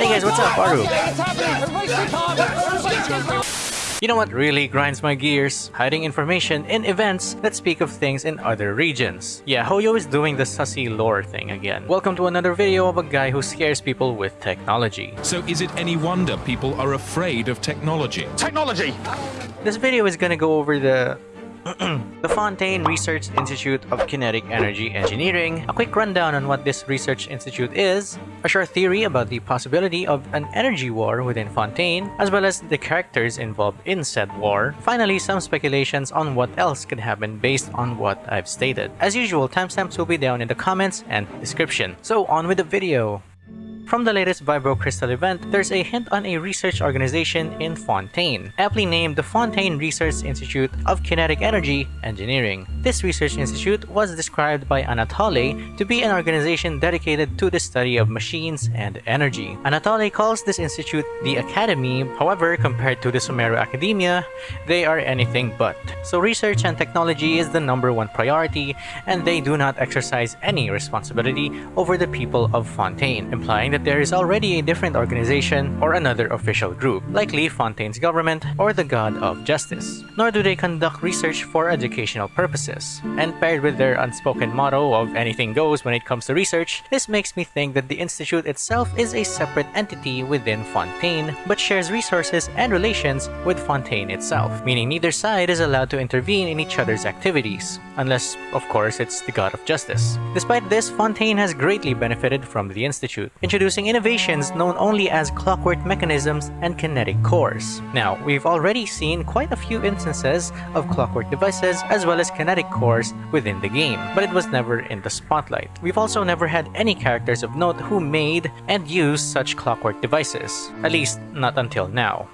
Hey guys, what's up, Aru? You know what really grinds my gears? Hiding information in events that speak of things in other regions. Yeah, Hoyo is doing the sussy lore thing again. Welcome to another video of a guy who scares people with technology. So is it any wonder people are afraid of technology? Technology! This video is gonna go over the the Fontaine Research Institute of Kinetic Energy Engineering, a quick rundown on what this research institute is, a short theory about the possibility of an energy war within Fontaine, as well as the characters involved in said war, finally some speculations on what else could happen based on what I've stated. As usual, timestamps will be down in the comments and description. So on with the video! From the latest Vibro Crystal event, there's a hint on a research organization in Fontaine, aptly named the Fontaine Research Institute of Kinetic Energy Engineering. This research institute was described by Anatoly to be an organization dedicated to the study of machines and energy. Anatoly calls this institute the Academy, however, compared to the Sumeru Academia, they are anything but. So research and technology is the number one priority, and they do not exercise any responsibility over the people of Fontaine, implying that that there is already a different organization or another official group, likely Fontaine's government or the God of Justice. Nor do they conduct research for educational purposes. And paired with their unspoken motto of anything goes when it comes to research, this makes me think that the institute itself is a separate entity within Fontaine, but shares resources and relations with Fontaine itself, meaning neither side is allowed to intervene in each other's activities, unless, of course, it's the God of Justice. Despite this, Fontaine has greatly benefited from the institute, introducing introducing innovations known only as clockwork mechanisms and kinetic cores. Now, we've already seen quite a few instances of clockwork devices as well as kinetic cores within the game, but it was never in the spotlight. We've also never had any characters of note who made and used such clockwork devices, at least not until now.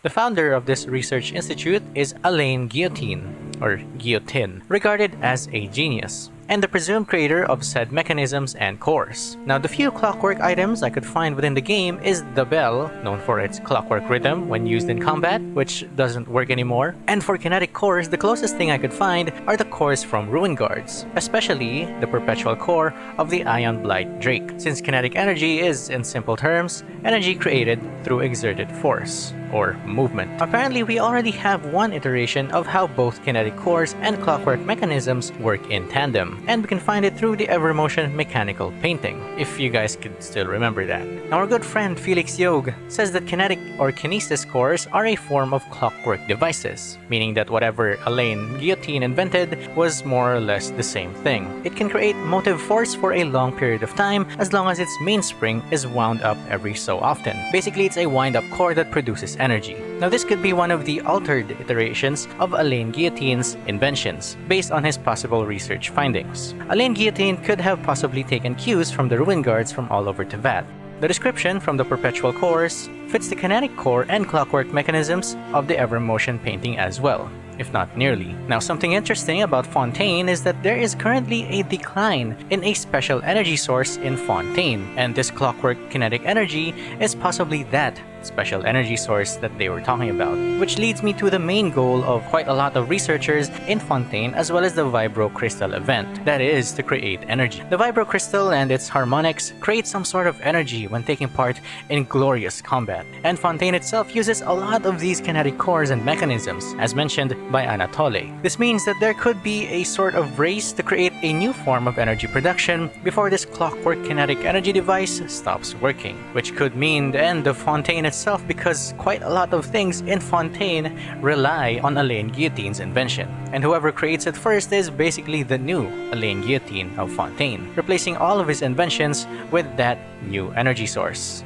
The founder of this research institute is Alain Guillotine, or Guillotine, regarded as a genius and the presumed creator of said mechanisms and cores. Now the few clockwork items I could find within the game is the bell, known for its clockwork rhythm when used in combat, which doesn't work anymore, and for kinetic cores the closest thing I could find are the cores from Ruin Guards, especially the perpetual core of the Ion Blight Drake, since kinetic energy is, in simple terms, energy created through exerted force or movement. Apparently, we already have one iteration of how both kinetic cores and clockwork mechanisms work in tandem, and we can find it through the Evermotion mechanical painting, if you guys could still remember that. Our good friend Felix Yog says that kinetic or kinesis cores are a form of clockwork devices, meaning that whatever Alain Guillotine invented was more or less the same thing. It can create motive force for a long period of time as long as its mainspring is wound up every so often. Basically, it's a wind-up core that produces energy. Now this could be one of the altered iterations of Alain Guillotine's inventions, based on his possible research findings. Alain Guillotine could have possibly taken cues from the Ruin Guards from all over Teyvat. The description from the Perpetual Cores fits the kinetic core and clockwork mechanisms of the Evermotion painting as well if not nearly. Now something interesting about Fontaine is that there is currently a decline in a special energy source in Fontaine, and this clockwork kinetic energy is possibly that special energy source that they were talking about. Which leads me to the main goal of quite a lot of researchers in Fontaine as well as the Vibro Crystal event, that is to create energy. The Vibro Crystal and its harmonics create some sort of energy when taking part in glorious combat, and Fontaine itself uses a lot of these kinetic cores and mechanisms, as mentioned by Anatole. This means that there could be a sort of race to create a new form of energy production before this clockwork kinetic energy device stops working, which could mean the end of Fontaine itself because quite a lot of things in Fontaine rely on Alain Guillotine's invention. And whoever creates it first is basically the new Alain Guillotine of Fontaine, replacing all of his inventions with that new energy source.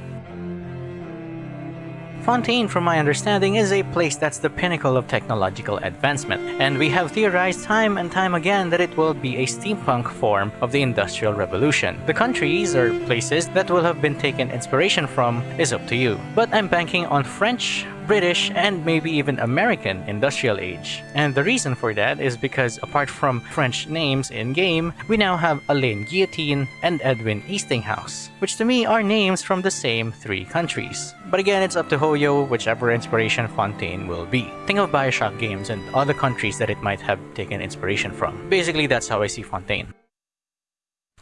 Fontaine, from my understanding, is a place that's the pinnacle of technological advancement, and we have theorized time and time again that it will be a steampunk form of the Industrial Revolution. The countries or places that will have been taken inspiration from is up to you, but I'm banking on French, British, and maybe even American industrial age. And the reason for that is because apart from French names in-game, we now have Alain Guillotine and Edwin Eastinghouse, which to me are names from the same three countries. But again, it's up to Hoyo whichever inspiration Fontaine will be. Think of Bioshock games and other countries that it might have taken inspiration from. Basically, that's how I see Fontaine.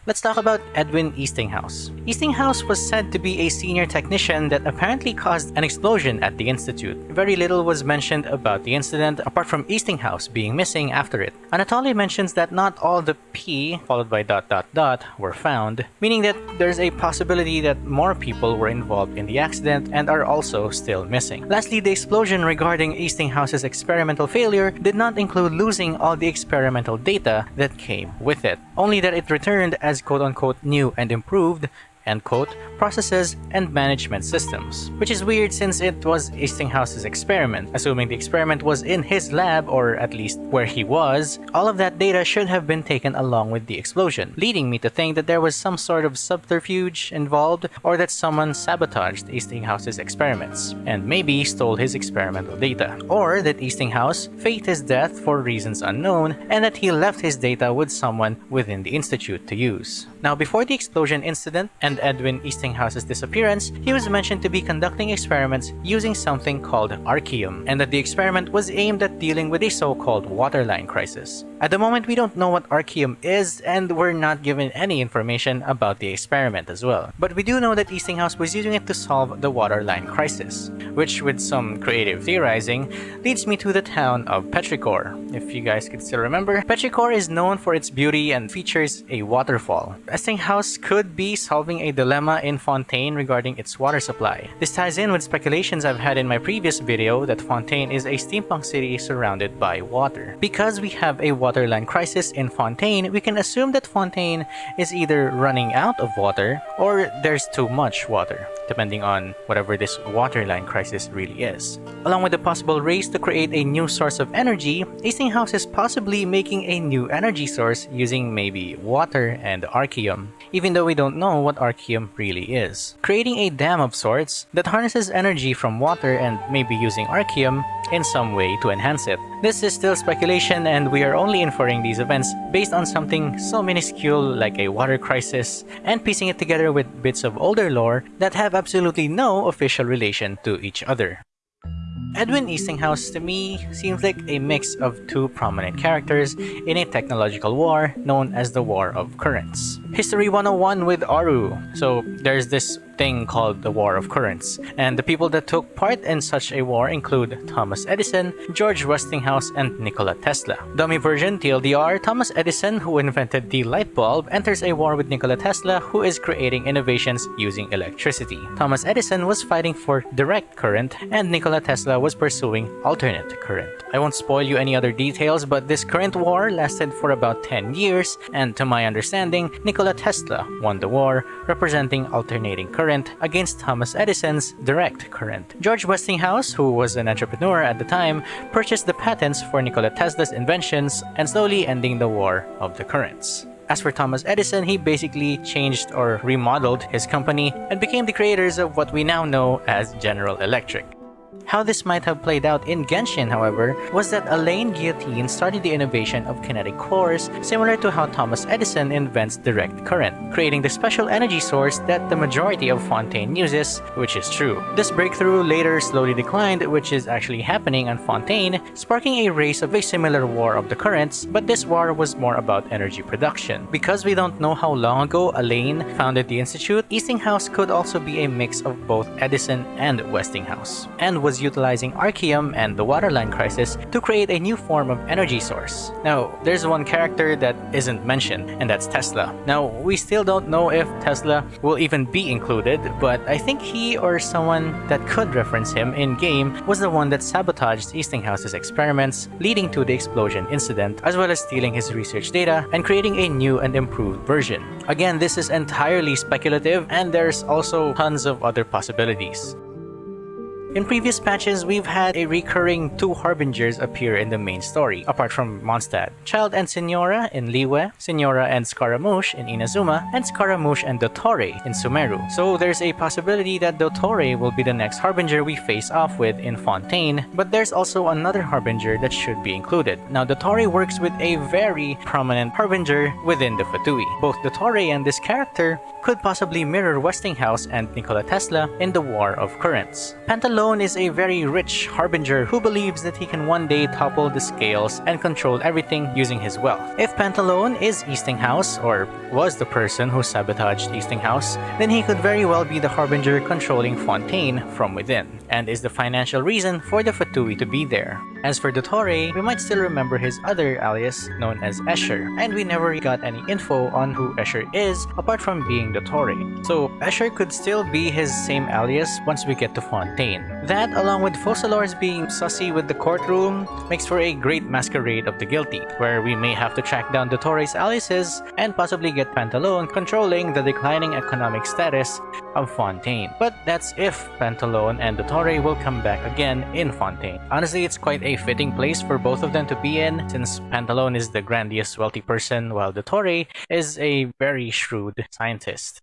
Let's talk about Edwin Eastinghouse. Eastinghouse was said to be a senior technician that apparently caused an explosion at the Institute. Very little was mentioned about the incident apart from Eastinghouse being missing after it. Anatoly mentions that not all the P followed by dot dot dot were found, meaning that there's a possibility that more people were involved in the accident and are also still missing. Lastly, the explosion regarding Eastinghouse's experimental failure did not include losing all the experimental data that came with it, only that it returned as quote-unquote new and improved end quote, processes and management systems. Which is weird since it was Eastinghouse's experiment. Assuming the experiment was in his lab, or at least where he was, all of that data should have been taken along with the explosion, leading me to think that there was some sort of subterfuge involved, or that someone sabotaged Eastinghouse's experiments, and maybe stole his experimental data. Or that Eastinghouse faked his death for reasons unknown, and that he left his data with someone within the Institute to use. Now before the explosion incident, and Edwin Eastinghouse's disappearance, he was mentioned to be conducting experiments using something called Arkhium, and that the experiment was aimed at dealing with a so-called waterline crisis. At the moment, we don't know what Arkhium is, and we're not given any information about the experiment as well. But we do know that Eastinghouse was using it to solve the waterline crisis, which with some creative theorizing, leads me to the town of Petrichor. If you guys could still remember, Petrichor is known for its beauty and features a waterfall. Eastinghouse could be solving a dilemma in Fontaine regarding its water supply. This ties in with speculations I've had in my previous video that Fontaine is a steampunk city surrounded by water. Because we have a water waterline crisis in Fontaine, we can assume that Fontaine is either running out of water or there's too much water, depending on whatever this waterline crisis really is. Along with the possible race to create a new source of energy, Eastinghouse is possibly making a new energy source using maybe water and Arkhium, even though we don't know what Arkhium really is. Creating a dam of sorts that harnesses energy from water and maybe using Arkhium in some way to enhance it. This is still speculation and we are only inferring these events based on something so minuscule like a water crisis and piecing it together with bits of older lore that have absolutely no official relation to each other. Edwin Eastinghouse to me seems like a mix of two prominent characters in a technological war known as the War of Currents. History 101 with Aru. So there's this thing called the War of Currents, and the people that took part in such a war include Thomas Edison, George Westinghouse, and Nikola Tesla. Dummy version TLDR, Thomas Edison, who invented the light bulb, enters a war with Nikola Tesla, who is creating innovations using electricity. Thomas Edison was fighting for direct current, and Nikola Tesla was pursuing alternate current. I won't spoil you any other details, but this current war lasted for about 10 years, and to my understanding, Nikola Tesla won the war, representing alternating current against Thomas Edison's direct current. George Westinghouse, who was an entrepreneur at the time, purchased the patents for Nikola Tesla's inventions and slowly ending the war of the currents. As for Thomas Edison, he basically changed or remodeled his company and became the creators of what we now know as General Electric. How this might have played out in Genshin, however, was that Alain Guillotine started the innovation of kinetic cores similar to how Thomas Edison invents direct current, creating the special energy source that the majority of Fontaine uses, which is true. This breakthrough later slowly declined, which is actually happening on Fontaine, sparking a race of a similar war of the currents, but this war was more about energy production. Because we don't know how long ago Alain founded the Institute, Eastinghouse could also be a mix of both Edison and Westinghouse, and was utilizing Arkhium and the waterline crisis to create a new form of energy source. Now, there's one character that isn't mentioned, and that's Tesla. Now, we still don't know if Tesla will even be included, but I think he or someone that could reference him in-game was the one that sabotaged Eastinghouse's experiments, leading to the explosion incident, as well as stealing his research data and creating a new and improved version. Again, this is entirely speculative, and there's also tons of other possibilities. In previous patches, we've had a recurring two Harbingers appear in the main story, apart from Mondstadt. Childe and Signora in Liyue, Signora and Scaramouche in Inazuma, and Scaramouche and Dottore in Sumeru. So there's a possibility that Dottore will be the next Harbinger we face off with in Fontaine, but there's also another Harbinger that should be included. Now Dottore works with a very prominent Harbinger within the Fatui. Both Dottore and this character could possibly mirror Westinghouse and Nikola Tesla in the War of Currents. Pantalo Pantalone is a very rich harbinger who believes that he can one day topple the scales and control everything using his wealth. If Pantalone is Eastinghouse, or was the person who sabotaged Eastinghouse, then he could very well be the harbinger controlling Fontaine from within, and is the financial reason for the Fatui to be there. As for Dottore, we might still remember his other alias known as Escher, and we never got any info on who Escher is apart from being Dottore. So Escher could still be his same alias once we get to Fontaine. That, along with Focalors being sussy with the courtroom, makes for a great masquerade of the guilty, where we may have to track down Dottore's aliases and possibly get Pantalone controlling the declining economic status of Fontaine. But that's if Pantalone and Dottore will come back again in Fontaine. Honestly, it's quite a fitting place for both of them to be in, since Pantalone is the grandiose wealthy person while Dottore is a very shrewd scientist.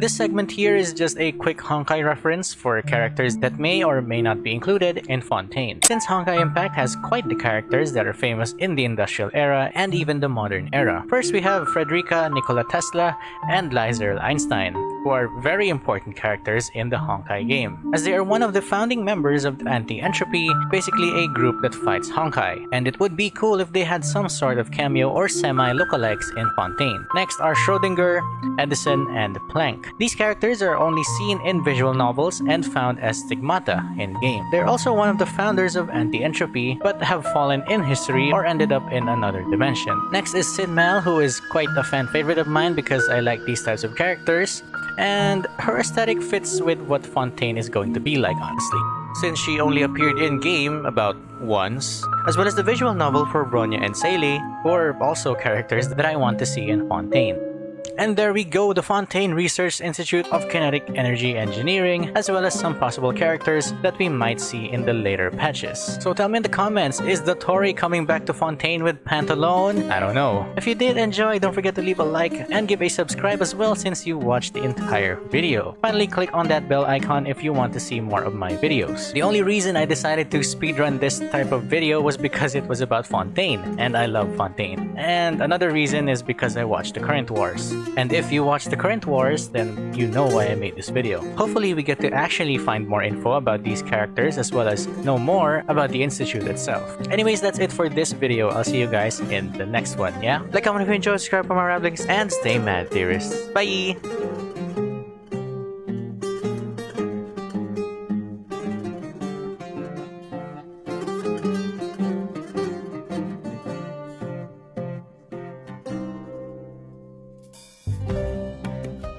This segment here is just a quick Honkai reference for characters that may or may not be included in Fontaine, since Honkai Impact has quite the characters that are famous in the industrial era and even the modern era. First we have Frederica Nikola Tesla and Lisa Einstein, who are very important characters in the Honkai game, as they are one of the founding members of Anti-Entropy, basically a group that fights Honkai, and it would be cool if they had some sort of cameo or semi-lookalikes in Fontaine. Next are Schrodinger, Edison, and Planck. These characters are only seen in visual novels and found as stigmata in-game. They're also one of the founders of Anti-Entropy, but have fallen in history or ended up in another dimension. Next is Sinmal, who is quite a fan favorite of mine because I like these types of characters, and her aesthetic fits with what Fontaine is going to be like, honestly since she only appeared in-game about once, as well as the visual novel for Bronya and Seele, who are also characters that I want to see in Fontaine. And there we go, the Fontaine Research Institute of Kinetic Energy Engineering, as well as some possible characters that we might see in the later patches. So tell me in the comments, is Dottore coming back to Fontaine with Pantalone? I don't know. If you did enjoy, don't forget to leave a like and give a subscribe as well since you watched the entire video. Finally, click on that bell icon if you want to see more of my videos. The only reason I decided to speedrun this type of video was because it was about Fontaine, and I love Fontaine. And another reason is because I watched the current wars. And if you watch the current wars, then you know why I made this video. Hopefully we get to actually find more info about these characters as well as know more about the Institute itself. Anyways, that's it for this video. I'll see you guys in the next one, yeah? Like, comment if you enjoyed, subscribe for more ramblings, and stay mad, theorists. Bye!